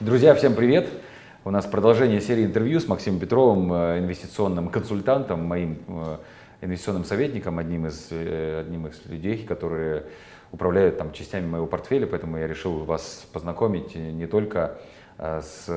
Друзья, всем привет! У нас продолжение серии интервью с Максимом Петровым, э, инвестиционным консультантом, моим э, инвестиционным советником, одним из, э, одним из людей, которые управляют там, частями моего портфеля, поэтому я решил вас познакомить не только с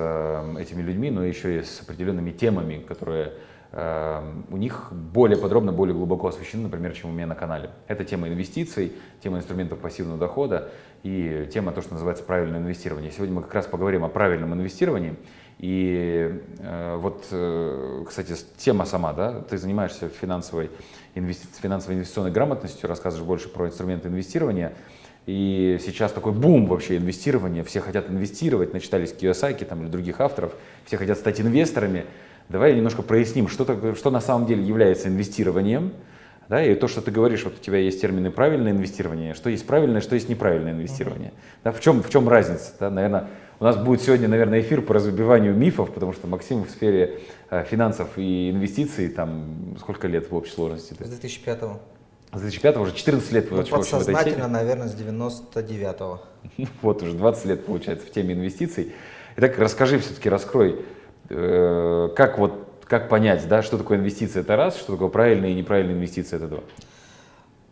этими людьми, но еще и с определенными темами, которые у них более подробно, более глубоко освещены, например, чем у меня на канале. Это тема инвестиций, тема инструментов пассивного дохода и тема то, что называется правильное инвестирование. Сегодня мы как раз поговорим о правильном инвестировании. И э, вот, э, кстати, тема сама, да, ты занимаешься финансовой, инвести финансовой инвестиционной грамотностью, рассказываешь больше про инструменты инвестирования. И сейчас такой бум вообще инвестирования, все хотят инвестировать, начитались Киосаки там, или других авторов, все хотят стать инвесторами. Давай немножко проясним, что, такое, что на самом деле является инвестированием, да, и то, что ты говоришь, вот у тебя есть термины правильное инвестирование, что есть правильное, что есть неправильное инвестирование. Да, в, чем, в чем разница? Да, наверное, у нас будет сегодня, наверное, эфир по разбиванию мифов, потому что Максим в сфере э, финансов и инвестиций, там, сколько лет в общей сложности? С 2005 -го. С 2005 уже 14 лет ну, подсознательно, наверное, с 99-го. вот уже 20 лет, получается, в теме инвестиций. Итак, расскажи все-таки, раскрой, э, как вот как понять, да, что такое инвестиция, это раз, что такое правильная и неправильная инвестиция, это два?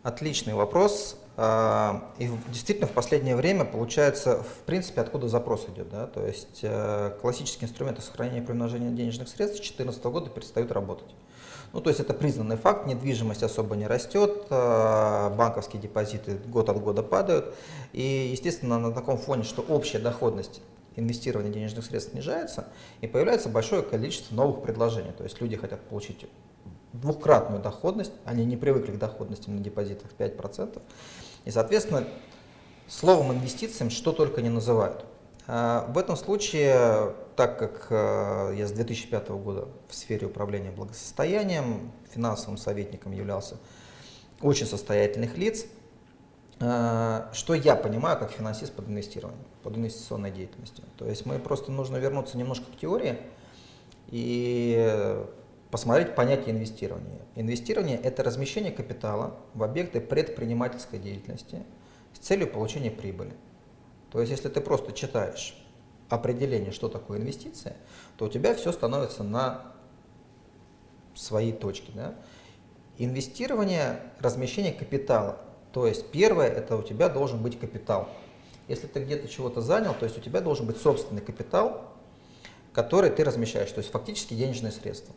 Отличный вопрос. А, и действительно в последнее время получается, в принципе, откуда запрос идет. Да? То есть э, классические инструменты сохранения и примножения денежных средств с 2014 года перестают работать. Ну, то есть это признанный факт, недвижимость особо не растет, э, банковские депозиты год от года падают. И, естественно, на таком фоне, что общая доходность инвестирования денежных средств снижается, и появляется большое количество новых предложений. То есть люди хотят получить двухкратную доходность, они не привыкли к доходности на депозитах 5%, и, соответственно, словом инвестициям что только не называют. А, в этом случае, так как э, я с 2005 года в сфере управления благосостоянием, финансовым советником являлся очень состоятельных лиц, что я понимаю как финансист под инвестированием, под инвестиционной деятельностью. То есть мы просто нужно вернуться немножко к теории и посмотреть понятие инвестирования. Инвестирование – это размещение капитала в объекты предпринимательской деятельности с целью получения прибыли. То есть, если ты просто читаешь определение, что такое инвестиция, то у тебя все становится на своей точке. Да? Инвестирование – размещение капитала. То есть, первое – это у тебя должен быть капитал. Если ты где-то чего-то занял, то есть у тебя должен быть собственный капитал, который ты размещаешь, то есть фактически денежные средства.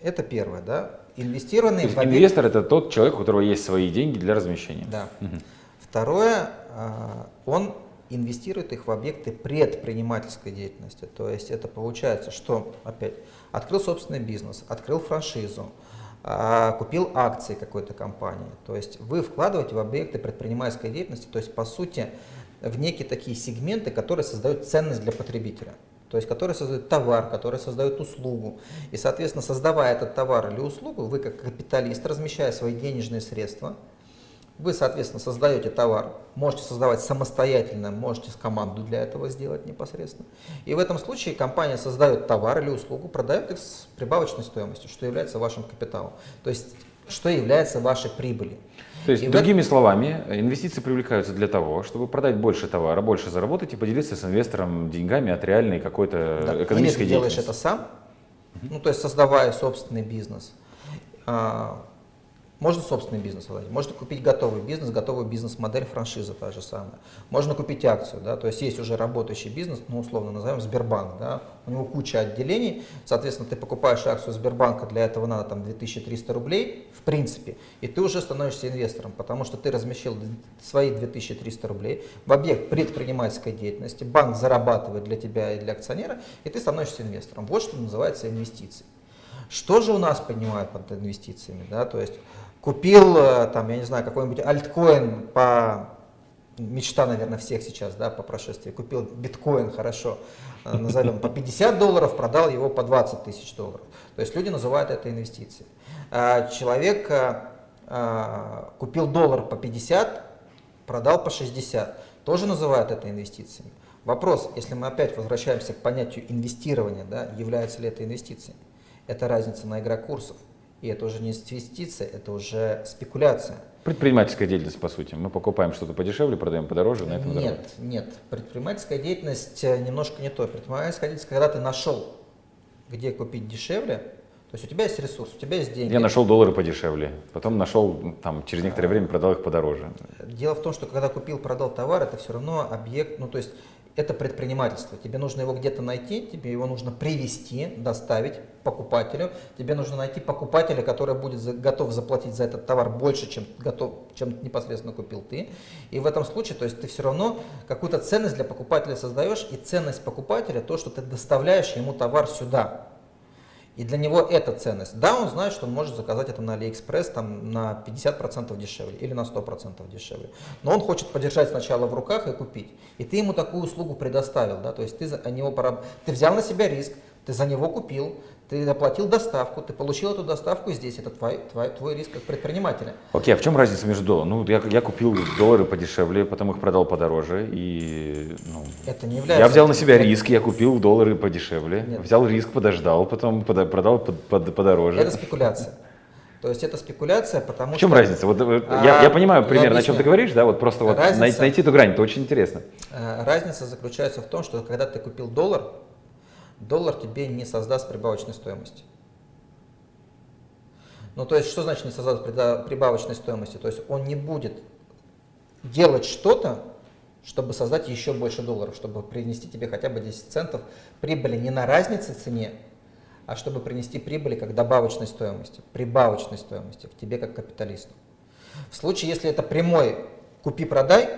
Это первое, да. Инвестированные в объект... Инвестор это тот человек, у которого есть свои деньги для размещения. Да. Угу. Второе, а, он инвестирует их в объекты предпринимательской деятельности. То есть это получается, что опять открыл собственный бизнес, открыл франшизу, а, купил акции какой-то компании. То есть вы вкладываете в объекты предпринимательской деятельности, то есть по сути в некие такие сегменты, которые создают ценность для потребителя то есть который создает товар, который создает услугу. И, соответственно, создавая этот товар или услугу, вы как капиталист, размещая свои денежные средства, вы, соответственно, создаете товар, можете создавать самостоятельно, можете с команду для этого сделать непосредственно. И в этом случае компания создает товар или услугу, продает их с прибавочной стоимостью, что является вашим капиталом. То есть, что является вашей прибылью. То есть, и другими вот... словами, инвестиции привлекаются для того, чтобы продать больше товара, больше заработать и поделиться с инвестором деньгами от реальной какой-то да. экономической Или ты делаешь это сам, ну, то есть создавая собственный бизнес. Можно собственный бизнес владеть, можно купить готовый бизнес, готовую бизнес-модель, франшиза та же самая. Можно купить акцию, да, то есть есть уже работающий бизнес, ну условно назовем Сбербанк, да, у него куча отделений, соответственно, ты покупаешь акцию Сбербанка, для этого надо там 2300 рублей, в принципе, и ты уже становишься инвестором, потому что ты размещил свои 2300 рублей в объект предпринимательской деятельности, банк зарабатывает для тебя и для акционера, и ты становишься инвестором. Вот что называется инвестиции. Что же у нас понимают под инвестициями? Да? То есть купил, э, там, я не знаю, какой-нибудь альткоин по мечта, наверное, всех сейчас, да, по прошествии, купил биткоин, хорошо, э, назовем, по 50 долларов, продал его по 20 тысяч долларов. То есть люди называют это инвестицией. А человек э, купил доллар по 50, продал по 60, тоже называют это инвестициями. Вопрос, если мы опять возвращаемся к понятию инвестирования, да, является ли это инвестицией? Это разница на игра курсов. И это уже не инвестиция, это уже спекуляция. Предпринимательская деятельность, по сути. Мы покупаем что-то подешевле, продаем подороже, на этом Нет, дороже. нет. Предпринимательская деятельность э, немножко не то. Предпринимательская деятельность, когда ты нашел, где купить дешевле, то есть у тебя есть ресурс, у тебя есть деньги. Я нашел доллары подешевле, потом нашел, там, через некоторое время продал их подороже. Дело в том, что когда купил, продал товар, это все равно объект, ну то есть это предпринимательство. Тебе нужно его где-то найти, тебе его нужно привести, доставить покупателю. Тебе нужно найти покупателя, который будет за, готов заплатить за этот товар больше, чем, готов, чем непосредственно купил ты. И в этом случае, то есть ты все равно какую-то ценность для покупателя создаешь, и ценность покупателя то, что ты доставляешь ему товар сюда. И для него это ценность. Да, он знает, что он может заказать это на AliExpress там, на 50% дешевле или на 100% дешевле. Но он хочет подержать сначала в руках и купить. И ты ему такую услугу предоставил. Да? То есть ты, за него, ты взял на себя риск, ты за него купил, ты оплатил доставку, ты получил эту доставку здесь, это твой, твой, твой риск как предпринимателя. Окей, okay, а в чем разница между долларами? Ну, я, я купил доллары подешевле, потом их продал подороже, и ну, это не является... я взял на себя риск, я купил доллары подешевле, Нет. взял риск, подождал, потом продал под, под, подороже. Это спекуляция. То есть это спекуляция, потому что... В чем что... разница? Вот, а, я, я понимаю примерно, о чем ты говоришь, да, вот просто вот разница, найти эту грань, это очень интересно. Э, разница заключается в том, что когда ты купил доллар, доллар тебе не создаст прибавочной стоимости. Ну, то есть, что значит не создаст прибавочной стоимости? То есть, он не будет делать что-то, чтобы создать еще больше долларов, чтобы принести тебе хотя бы 10 центов прибыли не на разнице цене, а чтобы принести прибыли как добавочной стоимости, прибавочной стоимости к тебе как капиталисту. В случае, если это прямой купи-продай,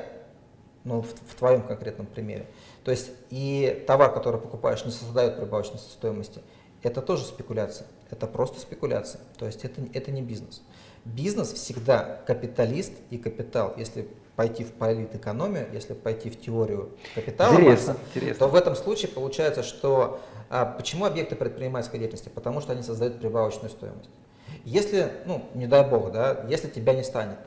ну, в, в твоем конкретном примере, то есть и товар, который покупаешь, не создает прибавочной стоимости. Это тоже спекуляция. Это просто спекуляция. То есть это, это не бизнес. Бизнес всегда капиталист и капитал. Если пойти в политэкономию, если пойти в теорию капитала, интересно, Маркса, интересно. то в этом случае получается, что а, почему объекты предпринимательской деятельности? Потому что они создают прибавочную стоимость. Если, ну, не дай бог, да, если тебя не станет,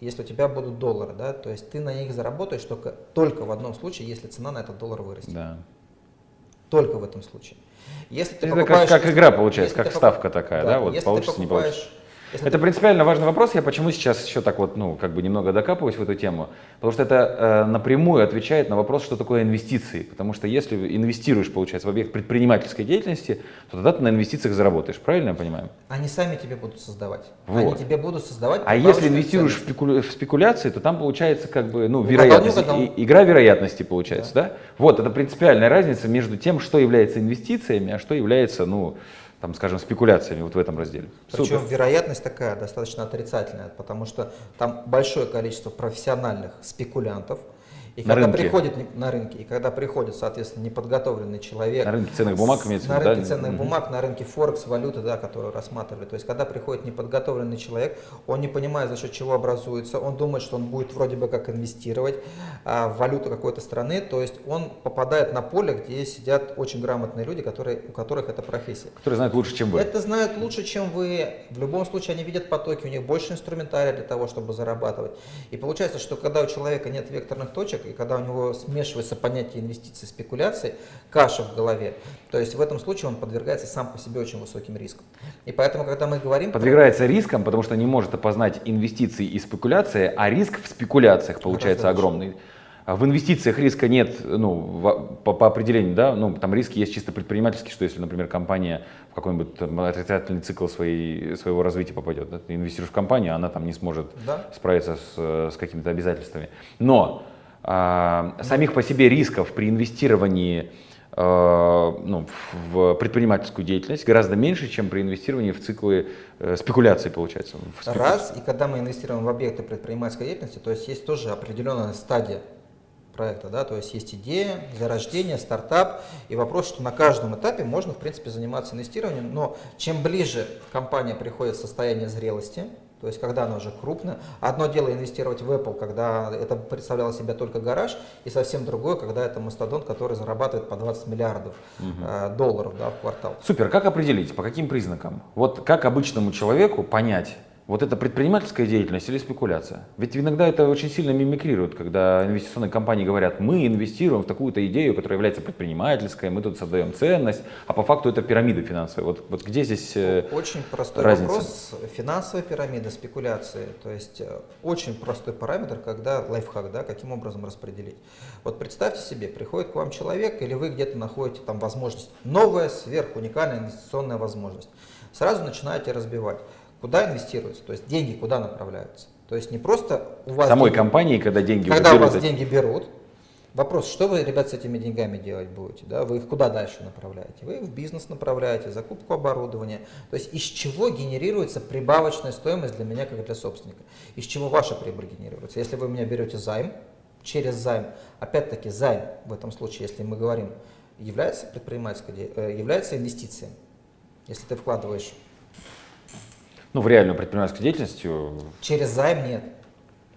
если у тебя будут доллары, да, то есть ты на них заработаешь только, только в одном случае, если цена на этот доллар вырастет. Да. Только в этом случае. Если ты Это покупаешь, как, как игра получается, как ставка такая, да, да? вот получится, не получится. Если это ты... принципиально важный вопрос. Я почему сейчас еще так вот, ну, как бы немного докапываюсь в эту тему? Потому что это э, напрямую отвечает на вопрос, что такое инвестиции. Потому что если инвестируешь, получается, в объект предпринимательской деятельности, то тогда ты на инвестициях заработаешь. Правильно я понимаю? Они сами тебе будут создавать. Вот. Они тебе будут создавать. А если инвестируешь в, спекуля... в спекуляции, то там получается как бы, ну, вероятность, и, игра вероятности получается, да. да? Вот, это принципиальная разница между тем, что является инвестициями, а что является, ну, там, скажем, спекуляциями вот в этом разделе. Причем Супер. вероятность такая достаточно отрицательная, потому что там большое количество профессиональных спекулянтов, и на когда рынке. приходит на рынке, и когда приходит, соответственно, неподготовленный человек. На рынке ценных бумаг имеется На рынке да? ценных угу. бумаг, на рынке Форекс, валюты, да, которую рассматривали. То есть, когда приходит неподготовленный человек, он не понимает, за счет чего образуется, он думает, что он будет вроде бы как инвестировать а, в валюту какой-то страны, то есть он попадает на поле, где сидят очень грамотные люди, которые, у которых это профессия. Которые знают лучше, чем вы. Это знают лучше, чем вы. В любом случае, они видят потоки, у них больше инструментария для того, чтобы зарабатывать. И получается, что когда у человека нет векторных точек, и когда у него смешивается понятие инвестиций и спекуляций, каша в голове, то есть в этом случае он подвергается сам по себе очень высоким рискам. И поэтому, когда мы говорим... Подвергается рискам, потому что не может опознать инвестиции и спекуляции, а риск в спекуляциях получается огромный. В инвестициях риска нет, ну, по, по определению, да, ну, там риски есть чисто предпринимательские, что если, например, компания в какой-нибудь отрицательный цикл своей, своего развития попадет, да, ты инвестируешь в компанию, она там не сможет да. справиться с, с какими-то обязательствами. Но а, самих по себе рисков при инвестировании а, ну, в предпринимательскую деятельность гораздо меньше, чем при инвестировании в циклы э, спекуляции, получается. Раз, и когда мы инвестируем в объекты предпринимательской деятельности, то есть есть тоже определенная стадия проекта, да, то есть есть идея, зарождение, стартап, и вопрос, что на каждом этапе можно, в принципе, заниматься инвестированием, но чем ближе компания приходит в состояние зрелости, то есть когда она уже крупная. Одно дело инвестировать в Apple, когда это представляло себя только гараж, и совсем другое, когда это мастодонт, который зарабатывает по 20 миллиардов угу. долларов да, в квартал. Супер, как определить, по каким признакам? Вот как обычному человеку понять, Вот это предпринимательская деятельность или спекуляция? Ведь иногда это очень сильно мимикрирует, когда инвестиционные компании говорят, мы инвестируем в такую-то идею, которая является предпринимательской, мы тут создаем ценность, а по факту это пирамида финансовая. Вот, вот где здесь э, Очень простой разница? вопрос. Финансовая пирамида, спекуляции. То есть э, очень простой параметр, когда лайфхак, да, каким образом распределить. Вот представьте себе, приходит к вам человек, или вы где-то находите там возможность, новая, сверхуникальная инвестиционная возможность. Сразу начинаете разбивать. Куда инвестируется? То есть деньги куда направляются? То есть не просто у вас самой деньги- компании, когда деньги когда уже у вас берут, деньги берут, вопрос, что вы, ребят, с этими деньгами делать будете? Да? Вы их куда дальше направляете? Вы их в бизнес направляете, закупку оборудования. То есть из чего генерируется прибавочная стоимость для меня, как для собственника? Из чего ваша прибыль генерируется? Если вы у меня берете займ, через займ, опять-таки займ в этом случае, если мы говорим, является предпринимательской, э, является инвестицией. Если ты вкладываешь ну, в реальную предпринимательскую деятельность, э, через займ, нет.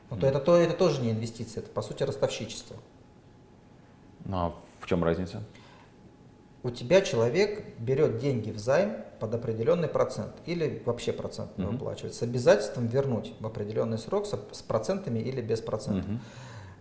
Ну, то это, то, это тоже не инвестиция, это по сути ростовщичество. ну, а в чем разница? У тебя человек берет деньги в займ под определенный процент или вообще процент не Мгм. выплачивает с обязательством вернуть в определенный срок с, с процентами или без процентов. Мгм.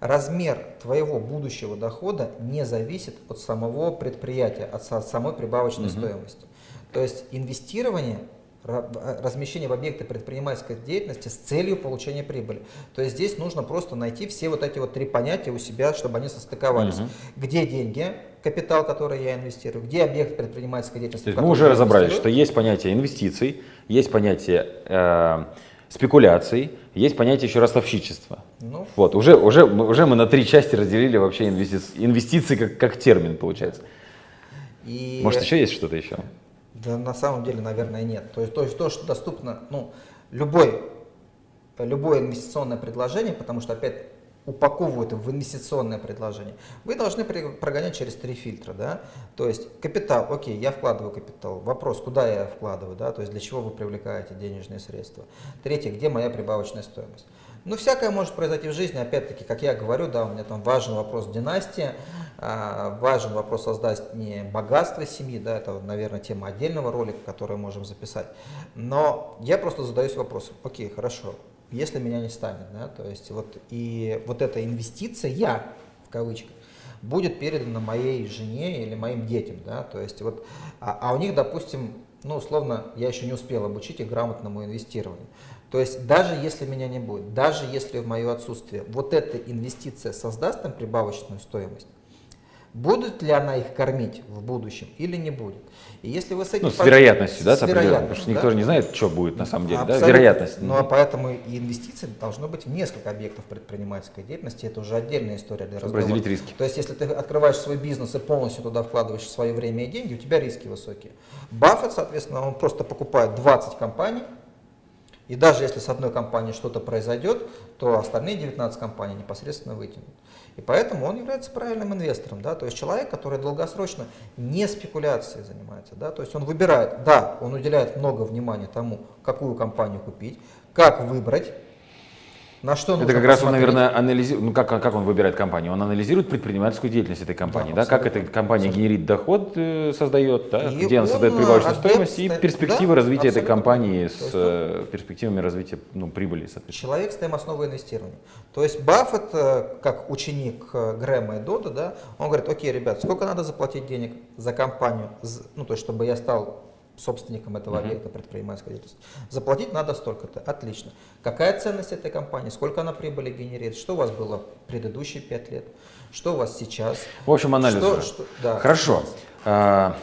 Размер твоего будущего дохода не зависит от самого предприятия, от са- самой прибавочной Мгм. стоимости. То есть инвестирование, размещение в объекты предпринимательской деятельности с целью получения прибыли. То есть здесь нужно просто найти все вот эти вот три понятия у себя, чтобы они состыковались. Мгм. Где деньги, капитал, который я инвестирую, где объект предпринимательской деятельности. То есть мы уже разобрались, что есть понятие инвестиций, есть понятие э, спекуляций, есть понятие еще ростовщичества. Ну, Вот, уже, уже, уже мы на три части разделили вообще инвестиции, инвестиции как, как термин, получается. и Может, еще есть что-то еще? Да, на самом деле, наверное, нет. То есть, то, то, что доступно, ну, любой, любое инвестиционное предложение, потому что опять упаковывают в инвестиционное предложение, вы должны прогонять через три фильтра, да, то есть капитал, окей, я вкладываю капитал, вопрос, куда я вкладываю, да, то есть для чего вы привлекаете денежные средства. Третье, где моя прибавочная стоимость. Ну, всякое может произойти в жизни, опять-таки, как я говорю, да, у меня там важен вопрос династии, а, важен вопрос создания богатства семьи, да, это, наверное, тема отдельного ролика, который можем записать. Но я просто задаюсь вопросом, окей, хорошо, если меня не станет, да, то есть вот и вот эта инвестиция, я, в кавычках, будет передана моей жене или моим детям, да, то есть вот, а, а у них, допустим, ну, условно, я еще не успел обучить их грамотному инвестированию. То есть даже если меня не будет, даже если в мое отсутствие вот эта инвестиция создаст им прибавочную стоимость, будет ли она их кормить в будущем или не будет? И если вы с этим Ну, с вероятностью, да, с вероятностью, потому что да. никто же не знает, что будет на самом деле, да, Абсолютно. вероятность. Ну а поэтому и инвестиции должно быть в несколько объектов предпринимательской деятельности. Это уже отдельная история для Чтобы разговора. разделить риски. То есть, если ты открываешь свой бизнес и полностью туда вкладываешь свое время и деньги, у тебя риски высокие. Баффет, соответственно, он просто покупает 20 компаний, и даже если с одной компанией что-то произойдет, то остальные 19 компаний непосредственно вытянут. И поэтому он является правильным инвестором. Да? То есть человек, который долгосрочно не спекуляцией занимается. Да? То есть он выбирает, да, он уделяет много внимания тому, какую компанию купить, как выбрать, на что Это как раз он, наверное, анализирует, ну как, как он выбирает компанию? Он анализирует предпринимательскую деятельность этой компании, Да, да, как абсолютно. эта компания генерит доход, э, создает, да, И где она он, создает э, прибавочную объект стоимость и перспективы да, развития этой абсолютно. компании То с э, перспективами развития ну, прибыли, соответственно. Человек ставим основой инвестирования. То есть Баффет, э, как ученик э, Грэма и Дода, да, он говорит, окей, ребят, сколько надо заплатить денег за компанию, ну, то есть, чтобы я стал собственником этого объекта предпринимательской деятельности. Заплатить надо столько-то. Отлично. Какая ценность этой компании? Сколько она прибыли генерирует? Что у вас было предыдущие пять лет? Что у вас сейчас? В общем, анализ Что- что- да. Хорошо. А,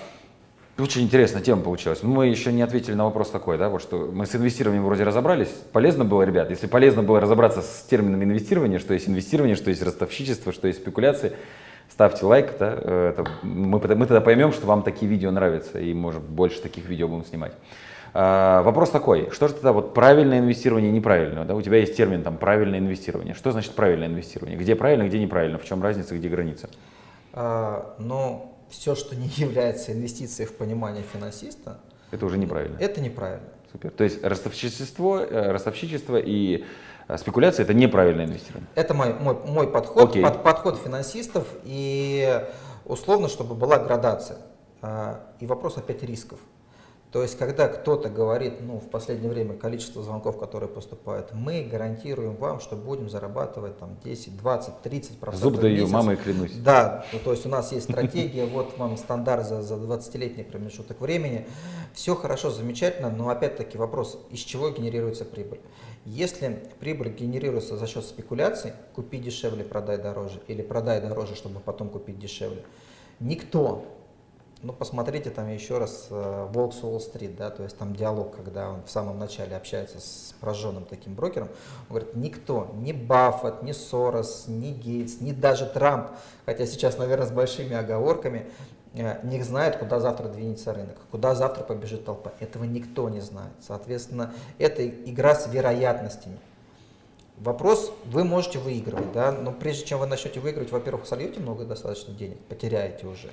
Очень интересная тема получилась. Но мы еще не ответили на вопрос такой, да, вот что мы с инвестированием вроде разобрались. Полезно было, ребят, если полезно было разобраться с термином инвестирования, что есть инвестирование, что есть ростовщичество, что есть спекуляции, ставьте лайк, да, э, это, мы, мы тогда поймем, что вам такие видео нравятся, и, может, больше таких видео будем снимать. А, вопрос такой, что же тогда вот правильное инвестирование и неправильное? Да? У тебя есть термин там правильное инвестирование. Что значит правильное инвестирование? Где правильно, где неправильно? В чем разница, где граница? А, но все, что не является инвестицией в понимание финансиста, Это уже неправильно. это неправильно. Супер. То есть ростовщичество, э, ростовщичество и спекуляция это неправильное инвестирование. Это мой, мой, мой подход, Окей. под- подход финансистов и условно, чтобы была градация. А, И вопрос опять рисков. То есть, когда кто-то говорит, ну, в последнее время количество звонков, которые поступают, мы гарантируем вам, что будем зарабатывать там 10, 20, 30 процентов Зуб даю, мамой клянусь. Да, ну, то есть у нас есть стратегия, вот вам стандарт за, за 20-летний промежуток времени. Все хорошо, замечательно, но опять-таки вопрос, из чего генерируется прибыль? Если прибыль генерируется за счет спекуляций, купи дешевле, продай дороже, или продай дороже, чтобы потом купить дешевле, никто ну, посмотрите там еще раз э, Волк Уолл-стрит, да, то есть там диалог, когда он в самом начале общается с прожженным таким брокером, он говорит, никто, ни Баффет, ни Сорос, ни Гейтс, ни даже Трамп, хотя сейчас, наверное, с большими оговорками, э, не знает, куда завтра двинется рынок, куда завтра побежит толпа. Этого никто не знает. Соответственно, это игра с вероятностями. Вопрос, вы можете выигрывать, да, но прежде чем вы начнете выигрывать, во-первых, сольете много достаточно денег, потеряете уже.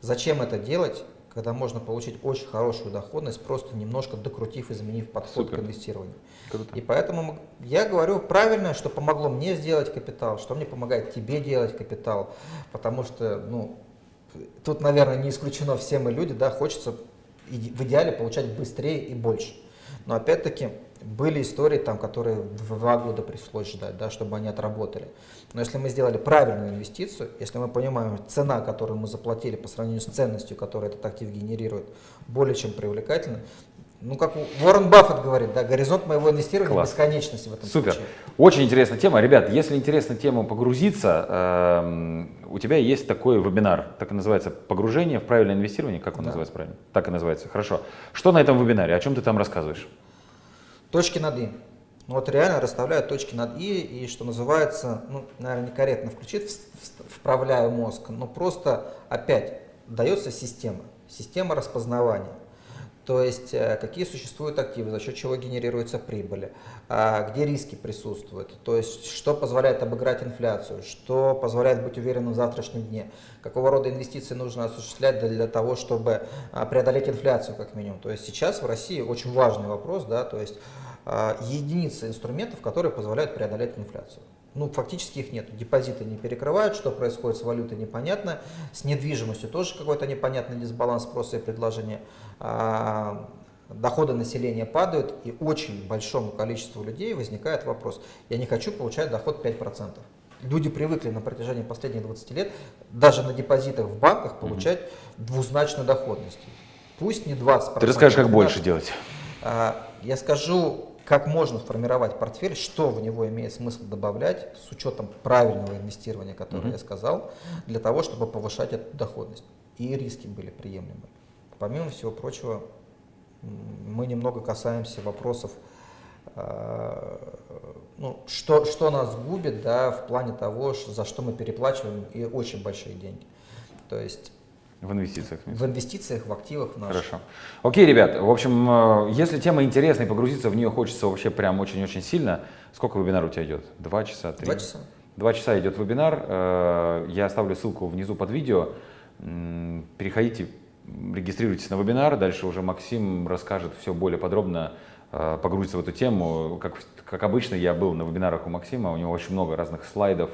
Зачем это делать, когда можно получить очень хорошую доходность, просто немножко докрутив, изменив подход Супер. к инвестированию. Круто. И поэтому я говорю правильно, что помогло мне сделать капитал, что мне помогает тебе делать капитал, потому что, ну, тут, наверное, не исключено все мы люди, да, хочется в идеале получать быстрее и больше. Но опять-таки, были истории, там, которые два года пришлось ждать, да, чтобы они отработали. Но если мы сделали правильную инвестицию, если мы понимаем, цена, которую мы заплатили по сравнению с ценностью, которую этот актив генерирует, более чем привлекательна, ну, как Уоррен Баффет говорит, да, горизонт моего инвестирования Класс. бесконечности в этом Супер. случае. Очень интересная тема. Ребят, если интересна тема погрузиться, э, у тебя есть такой вебинар, так и называется, «Погружение в правильное инвестирование». Как он да. называется правильно? Так и называется. Хорошо. Что на этом вебинаре? О чем ты там рассказываешь? Точки над «и». Ну вот реально расставляют точки над «и», и что называется, ну, наверное, некорректно включить, вправляю мозг, но просто опять дается система, система распознавания. То есть, э, какие существуют активы, за счет чего генерируются прибыли, а, где риски присутствуют, то есть, что позволяет обыграть инфляцию, что позволяет быть уверенным в завтрашнем дне, какого рода инвестиции нужно осуществлять для того, чтобы а, преодолеть инфляцию, как минимум. То есть, сейчас в России очень важный вопрос, да, то есть, а, единицы инструментов, которые позволяют преодолеть инфляцию ну, фактически их нет. Депозиты не перекрывают, что происходит с валютой непонятно, с недвижимостью тоже какой-то непонятный дисбаланс спроса и предложения. А, доходы населения падают, и очень большому количеству людей возникает вопрос, я не хочу получать доход 5%. Люди привыкли на протяжении последних 20 лет даже на депозитах в банках получать угу. двузначную доходность. Пусть не 20%. Ты расскажешь, как больше делать. А, я скажу, как можно формировать портфель, что в него имеет смысл добавлять с учетом правильного инвестирования, которое mm-hmm. я сказал, для того, чтобы повышать эту доходность. И риски были приемлемы. Помимо всего прочего, мы немного касаемся вопросов, э, ну, что, что нас губит да, в плане того, за что мы переплачиваем и очень большие деньги. То есть в инвестициях? В инвестициях, в активах. Наших. Хорошо. Окей, ребят, в общем, э, если тема интересная и погрузиться в нее хочется вообще прям очень-очень сильно, сколько вебинар у тебя идет? Два часа? Три? Два часа. Два часа идет вебинар. Э, я оставлю ссылку внизу под видео. Переходите, регистрируйтесь на вебинар. Дальше уже Максим расскажет все более подробно, э, погрузится в эту тему. Как, как обычно, я был на вебинарах у Максима, у него очень много разных слайдов,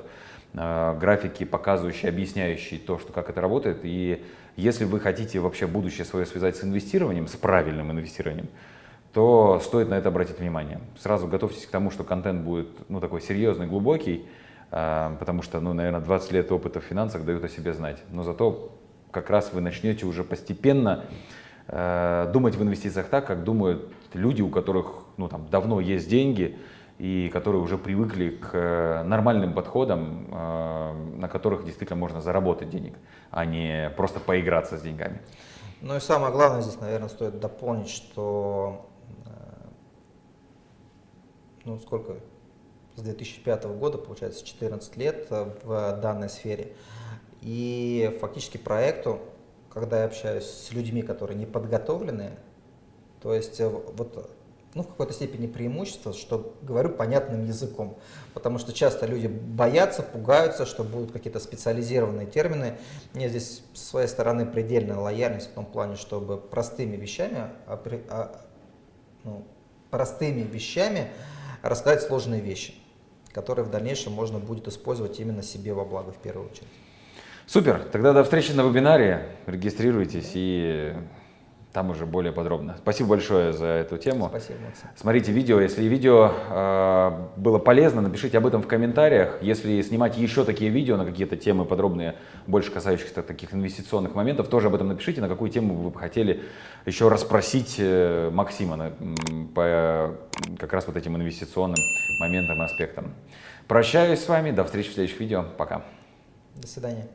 графики, показывающие, объясняющие то, что, как это работает. И если вы хотите вообще будущее свое связать с инвестированием, с правильным инвестированием, то стоит на это обратить внимание. Сразу готовьтесь к тому, что контент будет ну, такой серьезный, глубокий, э, потому что, ну, наверное, 20 лет опыта в финансах дают о себе знать. Но зато как раз вы начнете уже постепенно э, думать в инвестициях так, как думают люди, у которых ну, там, давно есть деньги, и которые уже привыкли к э, нормальным подходам, э, на которых действительно можно заработать денег, а не просто поиграться с деньгами. Ну и самое главное здесь, наверное, стоит дополнить, что э, ну сколько, с 2005 года, получается 14 лет в данной сфере. И фактически проекту, когда я общаюсь с людьми, которые не подготовлены, то есть вот ну, в какой-то степени преимущество, что говорю понятным языком. Потому что часто люди боятся, пугаются, что будут какие-то специализированные термины. Мне здесь с своей стороны предельная лояльность в том плане, чтобы простыми вещами, а, а, ну, простыми вещами рассказать сложные вещи, которые в дальнейшем можно будет использовать именно себе во благо в первую очередь. Супер, тогда до встречи на вебинаре, регистрируйтесь и там уже более подробно. Спасибо большое за эту тему. Спасибо, Максим. Смотрите видео. Если видео э, было полезно, напишите об этом в комментариях. Если снимать еще такие видео на какие-то темы подробные, больше касающихся таких инвестиционных моментов, тоже об этом напишите, на какую тему вы бы хотели еще расспросить э, Максима на, по как раз вот этим инвестиционным моментам и аспектам. Прощаюсь с вами. До встречи в следующих видео. Пока. До свидания.